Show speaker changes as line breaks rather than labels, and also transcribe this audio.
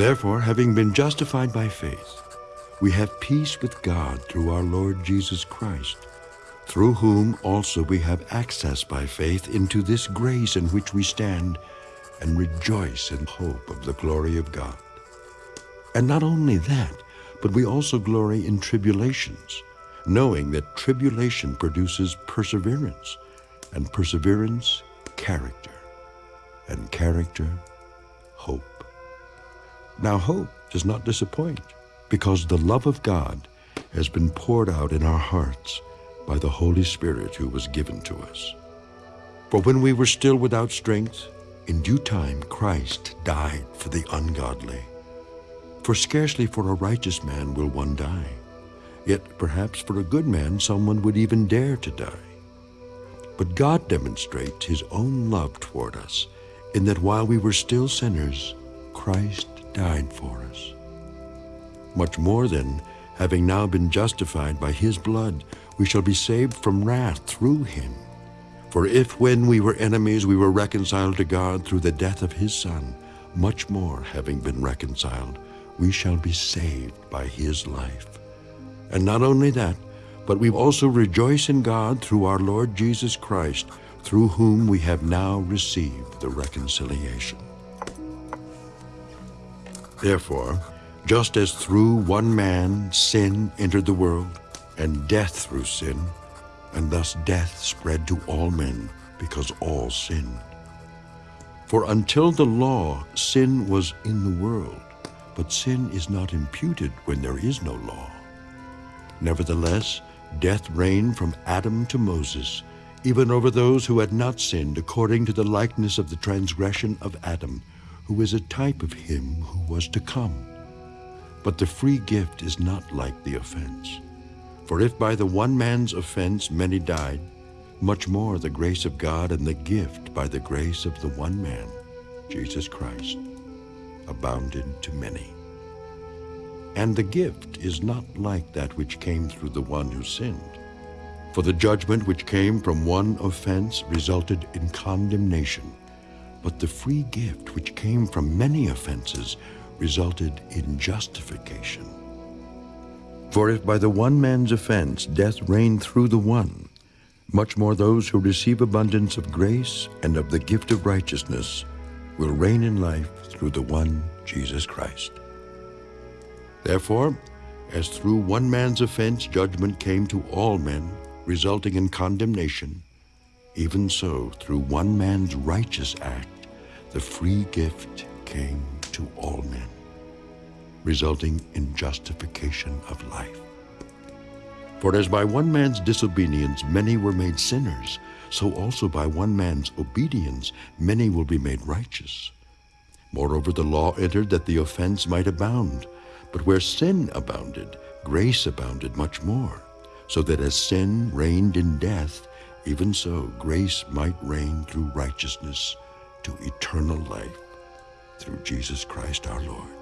Therefore, having been justified by faith, we have peace with God through our Lord Jesus Christ, through whom also we have access by faith into this grace in which we stand and rejoice in hope of the glory of God. And not only that, but we also glory in tribulations, knowing that tribulation produces perseverance, and perseverance, character, and character, hope. Now hope does not disappoint, because the love of God has been poured out in our hearts by the Holy Spirit who was given to us. For when we were still without strength, in due time Christ died for the ungodly. For scarcely for a righteous man will one die, yet perhaps for a good man someone would even dare to die. But God demonstrates his own love toward us, in that while we were still sinners, Christ died for us. Much more then, having now been justified by his blood, we shall be saved from wrath through him. For if when we were enemies we were reconciled to God through the death of his Son, much more, having been reconciled, we shall be saved by his life. And not only that, but we also rejoice in God through our Lord Jesus Christ, through whom we have now received the reconciliation. Therefore, just as through one man sin entered the world, and death through sin, and thus death spread to all men, because all sinned. For until the law, sin was in the world, but sin is not imputed when there is no law. Nevertheless, death reigned from Adam to Moses, even over those who had not sinned according to the likeness of the transgression of Adam, who is a type of him who was to come. But the free gift is not like the offense. For if by the one man's offense many died, much more the grace of God and the gift by the grace of the one man, Jesus Christ, abounded to many. And the gift is not like that which came through the one who sinned. For the judgment which came from one offense resulted in condemnation, but the free gift which came from many offenses resulted in justification. For if by the one man's offense death reigned through the one, much more those who receive abundance of grace and of the gift of righteousness will reign in life through the one Jesus Christ. Therefore, as through one man's offense judgment came to all men, resulting in condemnation, even so through one man's righteous act the free gift came to all men, resulting in justification of life. For as by one man's disobedience many were made sinners, so also by one man's obedience many will be made righteous. Moreover, the law entered that the offense might abound. But where sin abounded, grace abounded much more, so that as sin reigned in death, even so grace might reign through righteousness to eternal life through Jesus Christ our Lord.